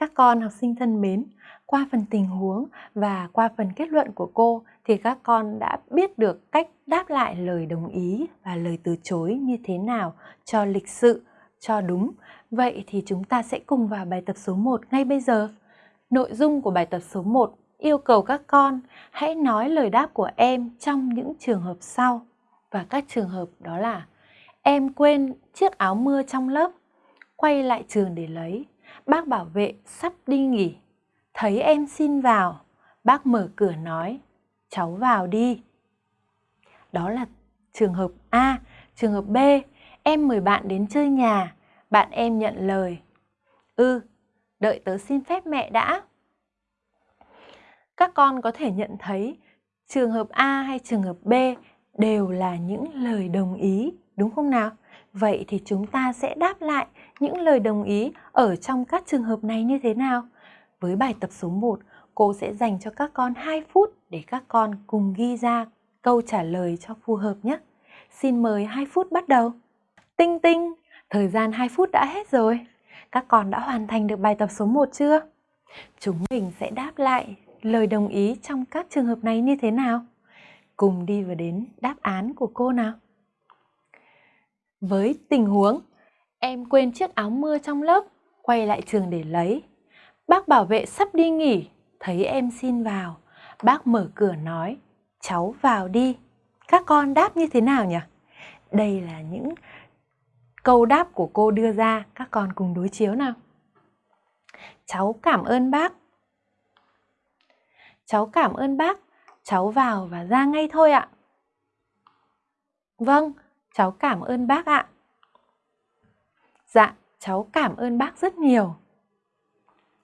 Các con học sinh thân mến, qua phần tình huống và qua phần kết luận của cô thì các con đã biết được cách đáp lại lời đồng ý và lời từ chối như thế nào cho lịch sự, cho đúng. Vậy thì chúng ta sẽ cùng vào bài tập số 1 ngay bây giờ. Nội dung của bài tập số 1 yêu cầu các con hãy nói lời đáp của em trong những trường hợp sau. Và các trường hợp đó là Em quên chiếc áo mưa trong lớp, quay lại trường để lấy. Bác bảo vệ sắp đi nghỉ, thấy em xin vào. Bác mở cửa nói, cháu vào đi. Đó là trường hợp A. Trường hợp B, em mời bạn đến chơi nhà, bạn em nhận lời. Ừ, đợi tớ xin phép mẹ đã. Các con có thể nhận thấy trường hợp A hay trường hợp B đều là những lời đồng ý đúng không nào? Vậy thì chúng ta sẽ đáp lại những lời đồng ý ở trong các trường hợp này như thế nào? Với bài tập số 1, cô sẽ dành cho các con 2 phút để các con cùng ghi ra câu trả lời cho phù hợp nhé. Xin mời 2 phút bắt đầu. Tinh tinh, thời gian 2 phút đã hết rồi. Các con đã hoàn thành được bài tập số 1 chưa? Chúng mình sẽ đáp lại lời đồng ý trong các trường hợp này như thế nào? Cùng đi vào đến đáp án của cô nào. Với tình huống, em quên chiếc áo mưa trong lớp, quay lại trường để lấy. Bác bảo vệ sắp đi nghỉ, thấy em xin vào. Bác mở cửa nói, cháu vào đi. Các con đáp như thế nào nhỉ? Đây là những câu đáp của cô đưa ra, các con cùng đối chiếu nào. Cháu cảm ơn bác. Cháu cảm ơn bác, cháu vào và ra ngay thôi ạ. Vâng, cháu cảm ơn bác ạ. Dạ, cháu cảm ơn bác rất nhiều.